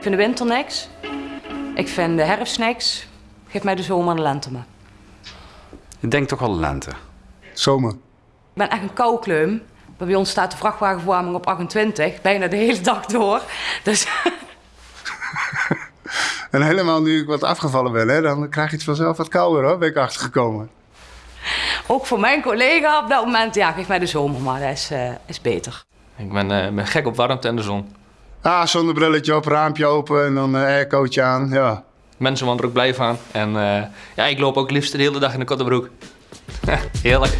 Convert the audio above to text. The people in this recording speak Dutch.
vind de winter niks. Ik vind de herfst niks. Geef mij de zomer en de lente maar. Ik denk toch wel lente. Zomer. Ik ben echt een koukleum. Bij ons staat de vrachtwagenverwarming op 28, bijna de hele dag door. Dus En helemaal nu ik wat afgevallen ben, hè, dan krijg je het vanzelf wat kouder hoor, ben ik achtergekomen. ook voor mijn collega op dat moment, ja, geef mij de zomer maar, dat is, eh, is beter. Ik ben, eh, ben gek op warmte en de zon. Ah, zonnebrilletje op, raampje open en dan uh, aircootje aan, ja. Mensen worden er ook blij van. En eh, ja, ik loop ook liefst de hele dag in de korte broek. Heerlijk.